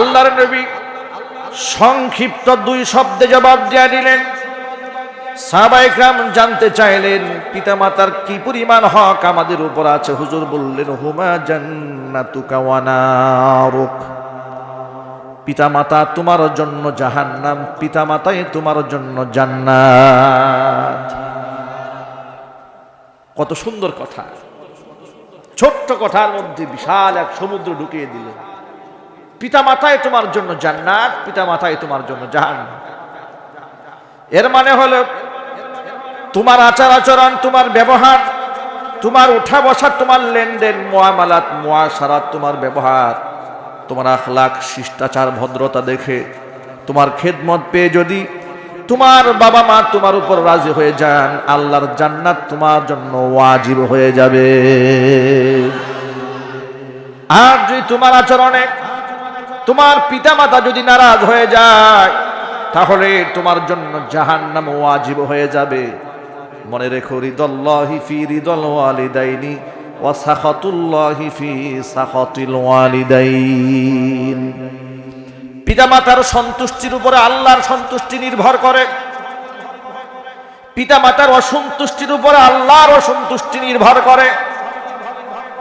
আল্লাহর নবী সংক্ষিপ্ত দুই শব্দে জবাব দিয়া দিলেন সাহাবাইকরাম জানতে চাইলেন, পিতামাতার কি পরিমাণ হক আমাদের উপর আছে? হুজুর বললেন, হুমা জান্নাতুকা ওয়া নারুক। পিতামাতা, তোমার জন্য জাহান্নাম, পিতামাতাই তোমার জন্য জান্নাত। কত সুন্দর কথা। ছোট্ট কথার মধ্যে বিশাল এক সমুদ্র ঢুকিয়ে দিলেন। পিতা মাতায় তোমার জন্য জান্নাত পিতা মাতায় তোমার জন্য জাহান্নাম। এর মানে হলো, তোমার আচার আচরণ, তোমার ব্যবহার, তোমার উঠা বসা, তোমার লেনদেন, মোয়ামালাত মোয়াশারাত তোমার ব্যবহার, তোমার আখলাখ, শিষ্টাচার, ভদ্রতা দেখে, তোমার খেদমত পেয়ে যদি তোমার বাবা মা তোমার উপর রাজি হয়ে যান, আল্লাহর জান্নাত তোমার জন্য ওয়াজিব হয়ে যাবে। আর যদি তোমার আচরণে তোমার পিতামাতা যদি নারাজ হয়ে যায়, তাহলে তোমার জন্য জাহান জাহান্নাম ওয়াজিব হয়ে যাবে। মনে রেখো, রিদল্লাহি ফি ওয়ালিদাইন। পিতামাতার সন্তুষ্টির উপরে আল্লাহর সন্তুষ্টি নির্ভর করে। পিতামাতার অসন্তুষ্টির উপরে আল্লাহর অসন্তুষ্টি নির্ভর করে।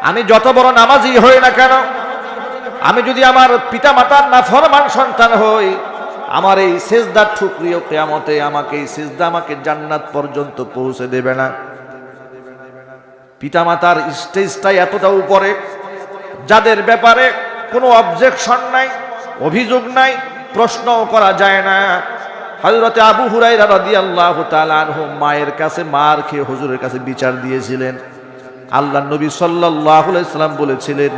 আমি যত বড় নামাজি হই না কেন আমি যদি আমার পিতা মাতার না ফরমান সন্তান হই, আমার এই সেজদার ঠুকরিও কেয়ামতে আমাকে এই সেজদা আমাকে জান্নাত পর্যন্ত পৌঁছে দেবে না। পিতা মাতার স্টেজটাই এতটা উপরে, যাদের ব্যাপারে কোনো অবজেকশন নাই, অভিযোগ নাই, প্রশ্নও করা যায় না। হজরতে আবু হুরাইরা রাদিয়াল্লাহু তাআলা আনহু মায়ের কাছে মার খেয়ে হুজুরের কাছে বিচার দিয়েছিলেন। আল্লাহ নবী সাল্লাল্লাহু আলাইহি সাল্লাম বলেছিলেন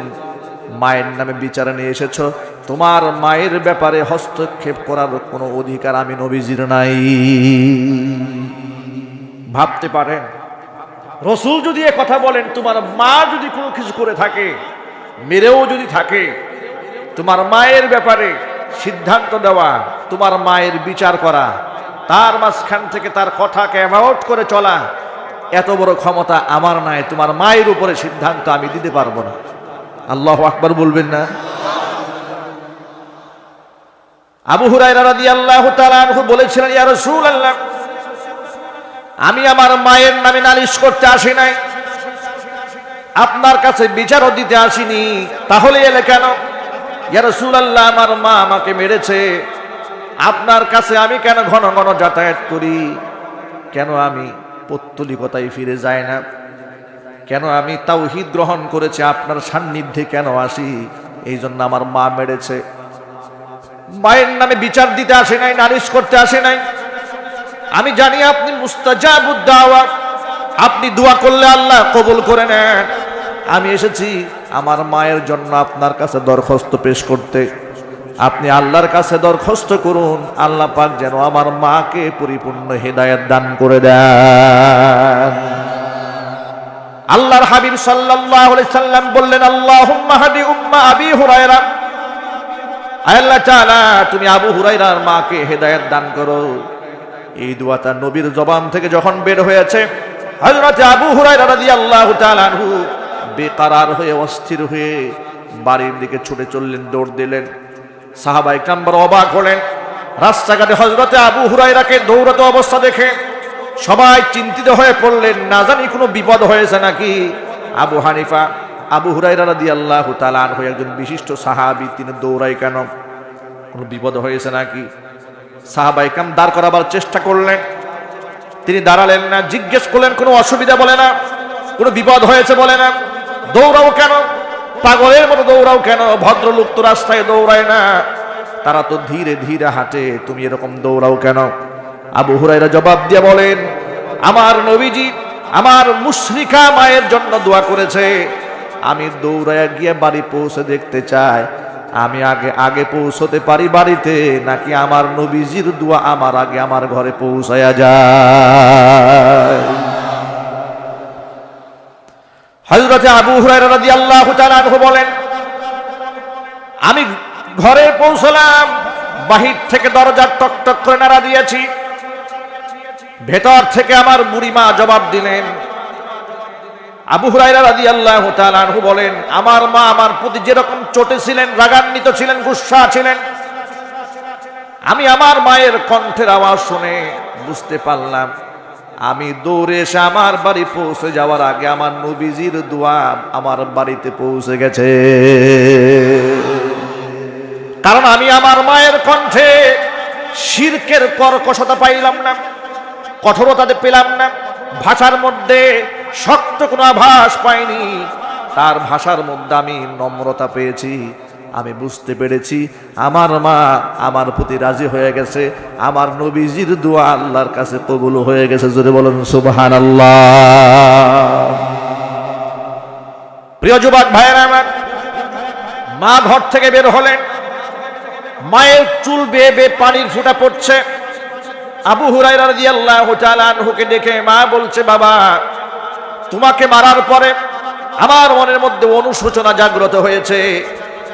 মায়ের নামে বিচারে নিয়ে এসেছ। তোমার মায়ের ব্যাপারে হস্তক্ষেপ করার কোনো অধিকার আমি নবীজির নাই। ভাবতে পারেন, রসুল যদি এ কথা বলেন, তোমার মা যদি কোনো কিছু করে থাকে, মেরেও যদি থাকে, তোমার মায়ের ব্যাপারে সিদ্ধান্ত দেওয়া, তোমার মায়ের বিচার করা, তার মাঝখান থেকে তার কথাকে অ্যাভাউট করে চলা, এত বড় ক্ষমতা আমার নাই, তোমার মায়ের উপরে সিদ্ধান্ত আমি দিতে পারব না। আল্লাহ আকবার বলবেন না। আবু তাআলা আনহু বলেছিলেন আমি আমার মায়ের নামে নালিশ করতে আসি নাই। আপনার কাছে বিচারও দিতে আসিনি। তাহলে এলে কেন? ইয়া রাসূলুল্লাহ, আমার মা আমাকে মেরেছে। আপনার কাছে আমি কেন ঘন ঘন যাতায়াত করি? কেন আমি পত্তলিকতায় ফিরে যায় না? কেন আমি তাওহিদ গ্রহণ করেছি? আপনার সান্নিধ্যে কেন আসি? এই জন্য আমার মা মেরেছে। মায়ের নামে বিচার দিতে আসে নাই, নালিশ করতে আসে নাই। আমি জানি আপনি মুস্তাজাবুদ্দাওয়া আপনি দোয়া করলে আল্লাহ কবুল করে নেন। আমি এসেছি আমার মায়ের জন্য আপনার কাছে দরখাস্ত পেশ করতে। আপনি আল্লাহর কাছে দরখাস্ত করুন। আল্লাহ পাক যেন আমার মাকে পরিপূর্ণ হেদায়েত দান করে দেন। আল্লাহর হাবিব সাল্লাল্লাহু আলাইহি সাল্লাম বললেন, আল্লাহুম্মা হাদি উম্মা আবি হুরায়রা। আল্লাহ তাআলা, তুমি আবু হুরায়রার মাকে হেদায়েত দান করো। এই দোয়াটা নবীর জবান থেকে যখন বের হয়েছে, হযরত আবু হুরায়রা রাদিয়াল্লাহু তাআলা আনহু বেকারার হয়ে, অস্থির হয়ে বাড়ির দিকে ছুটে চললেন, দৌড় দিলেন। সাহাবাই কাম্বার অবাক হলেন। রাস্তাঘাটে হজরতে আবু হুরাইরাকে দৌড়াতে অবস্থা দেখে সবাই চিন্তিত হয়ে পড়লেন, না জানি কোনো বিপদ হয়েছে নাকি? আবু হানিফা, আবু হুরাইরা রাদি আল্লাহ তালান হয়ে একজন বিশিষ্ট সাহাবি, তিনি দৌড়াই কেন? কোনো বিপদ হয়েছে নাকি? সাহাবাই কাম দাঁড় করাবার চেষ্টা করলেন। তিনি দাঁড়ালেন না, জিজ্ঞেস করলেন, কোনো অসুবিধা বলে না? কোনো বিপদ হয়েছে বলে না? দৌড়াও কেন? পাগলের মতো দৌড়াও কেন? ভদ্রলোক রাস্তায় দৌড়ায় না। তারা তো ধীরে ধীরে হাঁটে, তুমি এরকম দৌড়াও কেন? আবু হুরাইরা জবাব দিয়ে বলেন, আমার নবীজি আমার মুশরিকা মায়ের জন্য দোয়া করেছে। আমি দৌড়ায় গিয়ে বাড়ি পৌঁছে দেখতে চাই। আমি আগে আগে পৌঁছতে পারি বাড়িতে, নাকি আমার নবীজির দোয়া আমার আগে আমার ঘরে পৌঁছায়া যায়? হজরতে আবু তাআলা আনহু বলেন, আমি ঘরে পৌঁছলাম, বাহির থেকে দরজার টক টক করে নাড়া দিয়েছি। ভেতর থেকে আমার বুড়িমা জবাব দিলেন, আবু হুরাইরা তাআলা আনহু বলেন, আমার মা আমার প্রতি যেরকম চটে ছিলেন, রাগান্বিত ছিলেন, গুসা ছিলেন, আমি আমার মায়ের কণ্ঠের আওয়াজ শুনে বুঝতে পারলাম, আমি দৌড়ে এসে আমার বাড়ি পৌঁছে যাওয়ার আগে আমার নবীজির দোয়া আমার বাড়িতে পৌঁছে গেছে। কারণ আমি আমার মায়ের কণ্ঠে শিরকের কর্কশতা পাইলাম না। কঠোরতাতে পেলাম না। ভাষার মধ্যে শক্ত কোনো আভাস পাইনি। তার ভাষার মধ্যে আমি নম্রতা পেয়েছি। আমি বুঝতে পেরেছি, আমার মা আমার প্রতি রাজি হয়ে গেছে। আমার নবীজির দোয়া আল্লাহর কাছে কবুল হয়ে গেছে। জোরে বলুন সুবহান প্রিয় যুবক ভাইয়েরা আমার, মা ঘর থেকে বের হলেন। মায়ের চুল বেয়ে বেয়ে পানির ফুটা পড়ছে। আবু হুরাইরা রাদিয়াল্লাহু তাআলা আনহুকে দেখে মা বলছে, বাবা, তোমাকে মারার পরে আমার মনের মধ্যে অনুশোচনা জাগ্রত হয়েছে।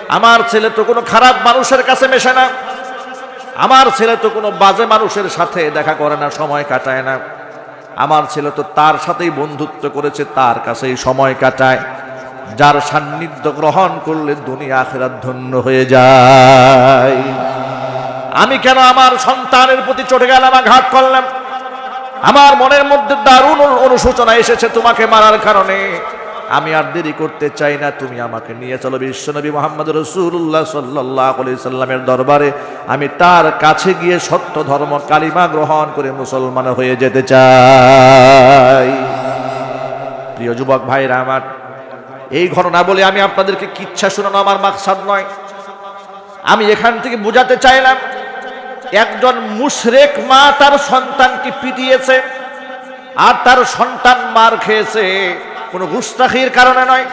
আমার ছেলে তো কোনো খারাপ মানুষের কাছে মেশে না। আমার ছেলে তো কোনো বাজে মানুষের সাথে দেখা করে না, সময় কাটায় না। আমার ছেলে তো তার সাথেই বন্ধুত্ব করেছে, তার কাছেই সময় কাটায়। যার সান্নিধ্য গ্রহণ করলে দুনিয়া আখেরাত ধন্য হয়ে যায়। আমি কেন আমার সন্তানের প্রতি চটে গেলাম আঘাত করলাম আমার মনের মধ্যে দারুণ অনুশোচনা এসেছে তোমাকে মারার কারণে। আমি আর দেরি করতে চাই না, তুমি আমাকে নিয়ে চলো। বিশ্বনবী মোহাম্মদ রসুল্লাহ সাল্লাহ দরবারে আমি তার কাছে গিয়ে সত্য ধর্ম কালিমা গ্রহণ করে মুসলমান হয়ে যেতে চাই। প্রিয় যুবক ভাইরা আমার, এই ঘটনা বলে আমি আপনাদেরকে কিচ্ছা শোনানো আমার মাকসাদ নয়। আমি এখান থেকে বোঝাতে চাইলাম একজন মুশরেক মা তার সন্তানকে পিটিয়েছে, আর তার সন্তান মার খেয়েছে। কোনো গুস্তাখির কারণে নয়,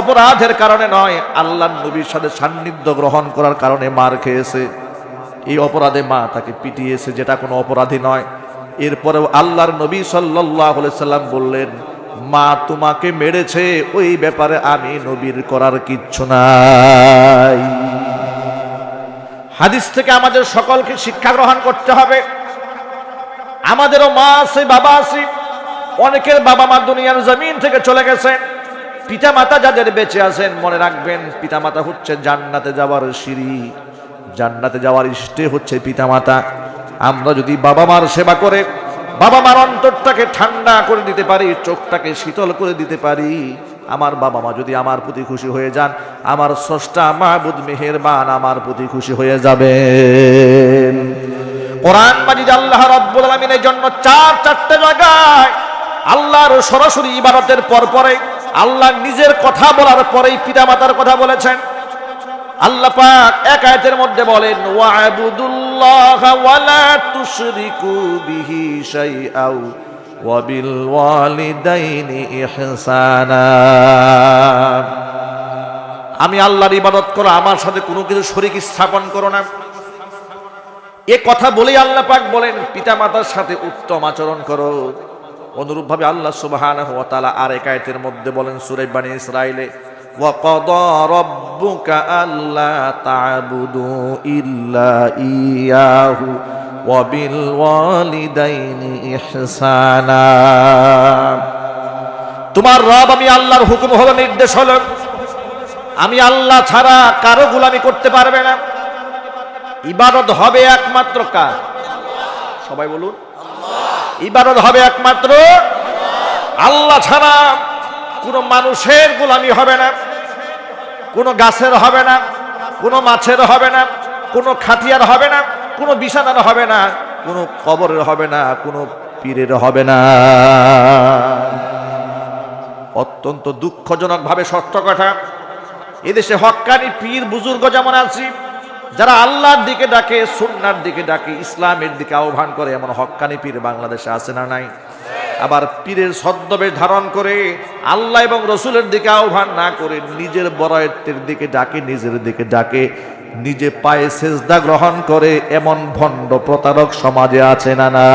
অপরাধের কারণে নয় আল্লাহ নবীর সাথে সান্নিধ্য গ্রহণ করার কারণে মার খেয়েছে। এই অপরাধে মা তাকে পিটিয়েছে, যেটা কোনো অপরাধী নয়। এরপরেও আল্লাহর নবী সাল্লাহ সাল্লাম বললেন, মা তোমাকে মেরেছে, ওই ব্যাপারে আমি নবীর করার কিচ্ছু নাই। হাদিস থেকে আমাদের সকলকে শিক্ষা গ্রহণ করতে হবে। আমাদেরও মা আছে, বাবা আছে, অনেকের বাবা মা দুনিয়ার জমিন থেকে চলে গেছেন পিতা মাতা যাদের বেঁচে আছেন, মনে রাখবেন পিতা মাতা হচ্ছে জান্নাতে যাওয়ার সিঁড়ি। জান্নাতে যাওয়ার ইষ্টে হচ্ছে পিতা মাতা আমরা যদি বাবা মার সেবা করে, বাবা মার অন্তরটাকে ঠান্ডা করে দিতে পারি, চোখটাকে শীতল করে দিতে পারি আমার বাবা মা যদি আমার প্রতি খুশি হয়ে যান, আমার স্রষ্টা মাহবুদ মেহেরবান আমার প্রতি খুশি হয়ে যাবে কোরআন মাজিদ আল্লাহ রাব্বুল আলামিনের জন্য চার, চারটে জায়গায় আল্লাহর সরাসরি ইবাদতের পর পরে আল্লাহ নিজের কথা বলার পরেই পিতামাতার কথা বলেছেন। আল্লাহ পাক এক আয়াতের মধ্যে বলেন ওয়াবুদুল্লাহ ওয়ালা তুশরিকু বিহি শাইআও। ওয়াবিল ওয়ালিদাইনি ইহসানা আমি আল্লাহর ইবাদত করো আমার সাথে কোনো কিছু শরীক স্থাপন করো না এ কথা বলেই আল্লাহ পাক বলেন পিতামাতার সাথে উত্তম আচরণ করো অনুরূপভাবে আল্লাহ সুবহানাহু ওয়া তাআলা আর এক আয়াতের মধ্যে বলেন সূরা বানী ইসরাইলে وقضى ربك ألا تعبدوا إلا إياه وبالوالدين إحسانا তোমার রব, আমি আল্লাহর হুকুম হলো নির্দেশ হলো। আমি আল্লাহ ছাড়া কারও গুলামি করতে পারবে না। ইবাদত হবে একমাত্র কার? সবাই বলুন। ইবাদত হবে একমাত্র আল্লাহ ছাড়া। কোনো মানুষের গুলামি হবে না। কোনো গাছের হবে না। কোনো মাছের হবে না। কোনো খাতিয়ার হবে না, কোনো বিছানার হবে না, কোনো কবরের হবে না, কোনো পীরের হবে না। অত্যন্ত দুঃখজনক ভাবে সত্য কথা, এদেশে হক্কানি পীর বুজুর্গ যেমন আছি, যারা আল্লাহর দিকে ডাকে সুন্নার দিকে ডাকে, ইসলামের দিকে আহ্বান করে, এমন হক্কানি পীর বাংলাদেশে আছে না নাই? আবার পীরের ছদ্মবেশ ধারণ করে আল্লাহ এবং রসুলের দিকে আহ্বান না করে, নিজের বরায়ত্বের দিকে ডাকে, নিজের দিকে ডাকে নিজে পায়ে সেজদা গ্রহণ করে এমন ভণ্ড প্রতারক সমাজে আছে না না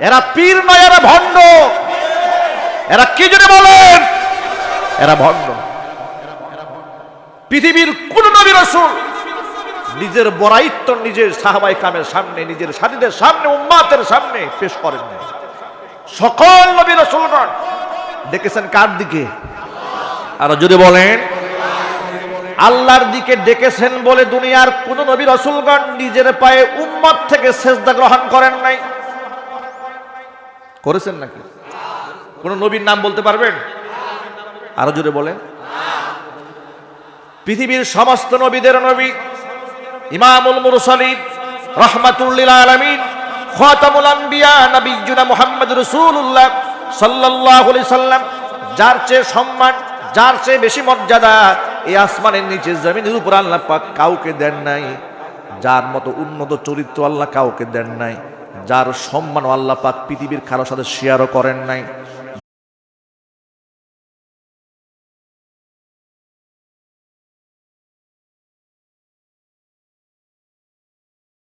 এরা পীর নয় এরা ভণ্ড। এরা কি জন্য বলেন? এরা ভণ্ড। পৃথিবীর কোন নবী রসুল নিজের বরাইত্ব নিজের সাহাবাই কামের সামনে, নিজের সাথীদের সামনে, উম্মাতের সামনে পেশ করেন সকল নবী রসুলগণ ডেকেছেন কার দিকে? আরও যদি বলেন। আল্লাহর দিকে ডেকেছেন বলে দুনিয়ার কোন নবী রসুলগণ নিজের পায়ে উম্মত থেকে সেজদা গ্রহণ করেন নাই। করেছেন নাকি? কোন নবীর নাম বলতে পারবেন? আরও জোরে বলেন। পৃথিবীর সমস্ত নবীদের নবী ইমামুল মুরসালিন রহমাতুল্লিল আলমিন, খাতামুল আম্বিয়া, নবিয়্যুনা মুহাম্মদ রাসূলুল্লাহ সাল্লাল্লাহু আলাইহি সাল্লাম, যার চেয়ে সম্মান যার চেয়ে বেশি মর্যাদা এই আসমানের নিচে, জমিনের উপর আল্লাহ পাক কাউকে দেন নাই। যার মতো উন্নত চরিত্র আল্লাহ কাউকে দেন নাই। যার সম্মান আল্লাহ পাক পৃথিবীর কারোর সাথে শেয়ারও করেন নাই।